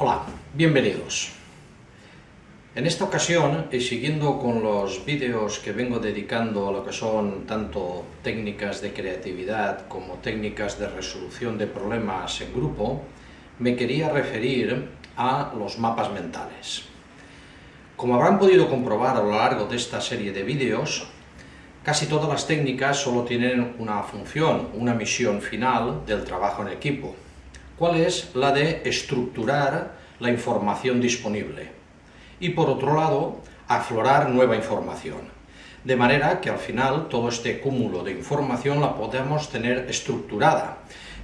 Hola, bienvenidos. En esta ocasión, y siguiendo con los vídeos que vengo dedicando a lo que son tanto técnicas de creatividad como técnicas de resolución de problemas en grupo, me quería referir a los mapas mentales. Como habrán podido comprobar a lo largo de esta serie de vídeos, casi todas las técnicas solo tienen una función, una misión final del trabajo en equipo, cuál es la de estructurar la información disponible y por otro lado aflorar nueva información. De manera que al final todo este cúmulo de información la podemos tener estructurada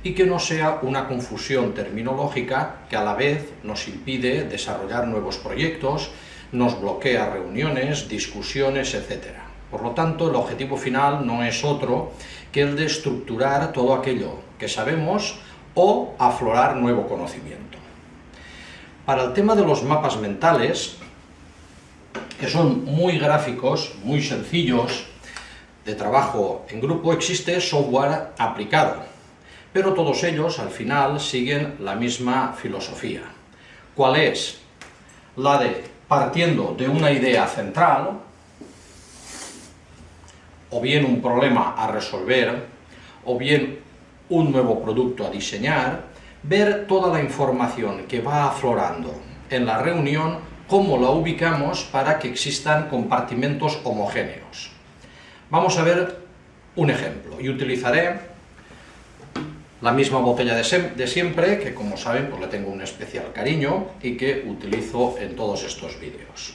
y que no sea una confusión terminológica que a la vez nos impide desarrollar nuevos proyectos, nos bloquea reuniones, discusiones, etc. Por lo tanto, el objetivo final no es otro que el de estructurar todo aquello que sabemos o aflorar nuevo conocimiento. Para el tema de los mapas mentales, que son muy gráficos, muy sencillos, de trabajo en grupo, existe software aplicado, pero todos ellos al final siguen la misma filosofía. ¿Cuál es? La de partiendo de una idea central, o bien un problema a resolver, o bien un nuevo producto a diseñar, ver toda la información que va aflorando en la reunión, cómo la ubicamos para que existan compartimentos homogéneos. Vamos a ver un ejemplo, y utilizaré la misma botella de, siempre, que como saben pues le tengo un especial cariño y que utilizo en todos estos vídeos.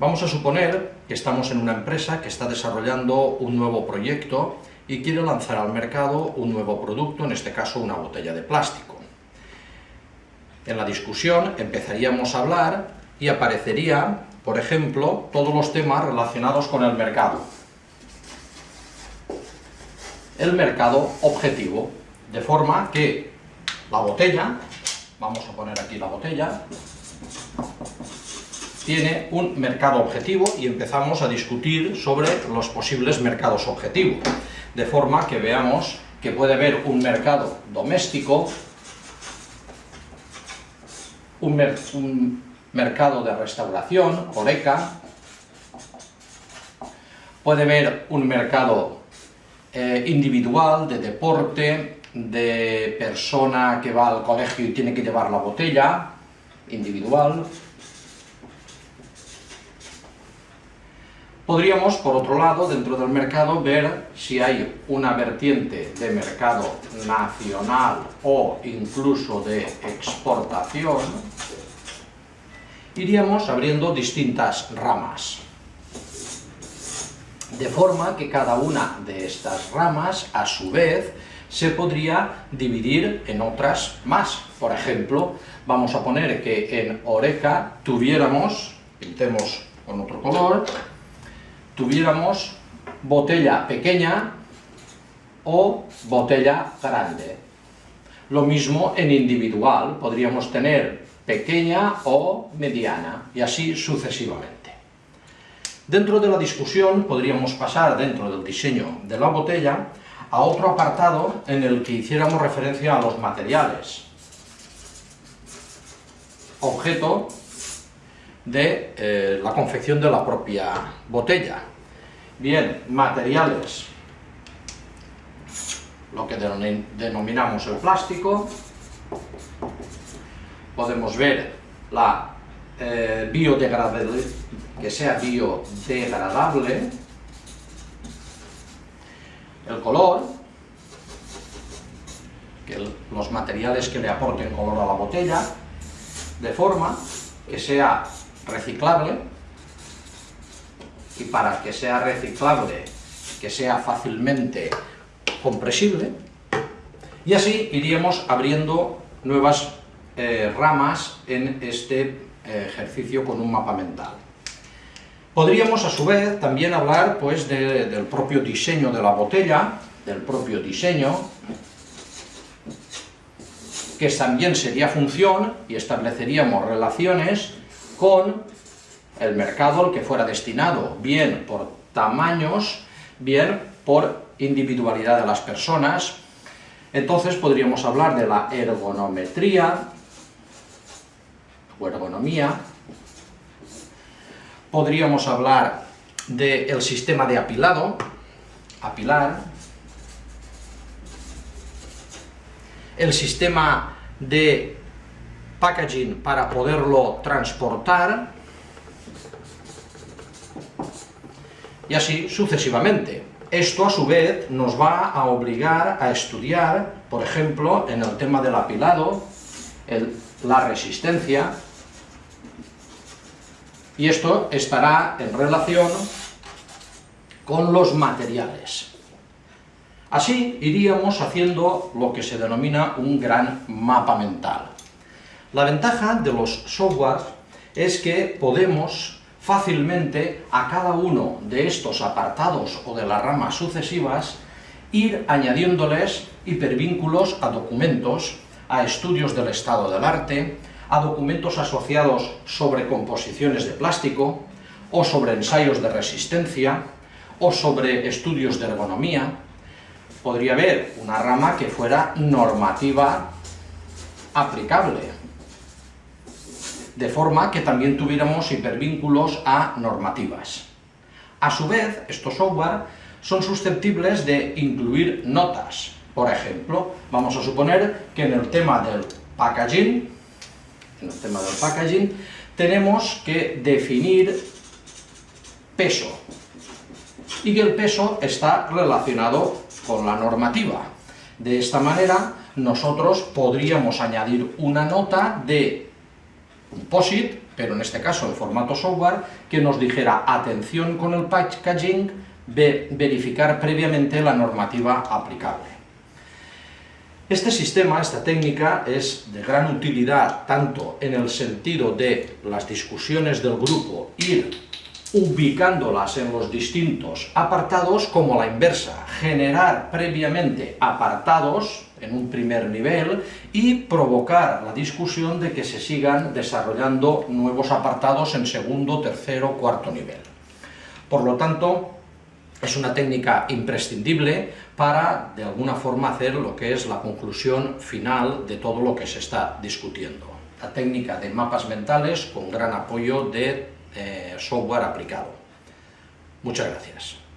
Vamos a suponer que estamos en una empresa que está desarrollando un nuevo proyecto y quiere lanzar al mercado un nuevo producto, en este caso una botella de plástico. En la discusión empezaríamos a hablar y aparecería, por ejemplo, todos los temas relacionados con el mercado. El mercado objetivo, de forma que la botella, vamos a poner aquí la botella, tiene un mercado objetivo y empezamos a discutir sobre los posibles mercados objetivos. De forma que veamos que puede haber un mercado doméstico, un, mercado de restauración, oreca, puede haber un mercado eh, individual, de deporte, de persona que va al colegio y tiene que llevar la botella, individual, Podríamos, por otro lado, dentro del mercado, ver si hay una vertiente de mercado nacional o incluso de exportación. Iríamos abriendo distintas ramas. De forma que cada una de estas ramas, a su vez, se podría dividir en otras más. Por ejemplo, vamos a poner que en Oreca tuviéramos, pintemos con otro color, tuviéramos botella pequeña o botella grande. Lo mismo en individual, podríamos tener pequeña o mediana, y así sucesivamente. Dentro de la discusión podríamos pasar, dentro del diseño de la botella, a otro apartado en el que hiciéramos referencia a los materiales. Objeto de eh, la confección de la propia botella. Bien, materiales, lo que denominamos el plástico, podemos ver la eh, biodegradable, que sea biodegradable, el color, que los materiales que le aporten color a la botella, de forma que sea reciclable y para que sea reciclable, que sea fácilmente compresible y así iríamos abriendo nuevas eh, ramas en este eh, ejercicio con un mapa mental. Podríamos a su vez también hablar pues, del propio diseño de la botella, del propio diseño, que también sería función y estableceríamos relaciones con el mercado al que fuera destinado, bien por tamaños, bien por individualidad de las personas. Entonces podríamos hablar de la ergonometría, o ergonomía. Podríamos hablar del sistema de apilado, apilar, el sistema de packaging para poderlo transportar, y así sucesivamente. Esto a su vez nos va a obligar a estudiar, por ejemplo, en el tema del apilado, la resistencia, y esto estará en relación con los materiales. Así iríamos haciendo lo que se denomina un gran mapa mental. La ventaja de los softwares es que podemos fácilmente a cada uno de estos apartados o de las ramas sucesivas ir añadiéndoles hipervínculos a documentos, a estudios del estado del arte, a documentos asociados sobre composiciones de plástico, o sobre ensayos de resistencia, o sobre estudios de ergonomía. Podría haber una rama que fuera normativa aplicable, de forma que también tuviéramos hipervínculos a normativas. A su vez, estos software son susceptibles de incluir notas. Por ejemplo, vamos a suponer que en el tema del packaging, en del packaging, tenemos que definir peso, y que el peso está relacionado con la normativa. De esta manera, nosotros podríamos añadir una nota de un POSIT, pero en este caso en formato software, que nos dijera atención con el packaging, verificar previamente la normativa aplicable. Este sistema, esta técnica, es de gran utilidad tanto en el sentido de las discusiones del grupo, ir ubicándolas en los distintos apartados, como la inversa, generar previamente apartados en un primer nivel y provocar la discusión de que se sigan desarrollando nuevos apartados en segundo, tercero, cuarto nivel. Por lo tanto, es una técnica imprescindible para, de alguna forma, hacer lo que es la conclusión final de todo lo que se está discutiendo. La técnica de mapas mentales con gran apoyo de eh, software aplicado. Muchas gracias.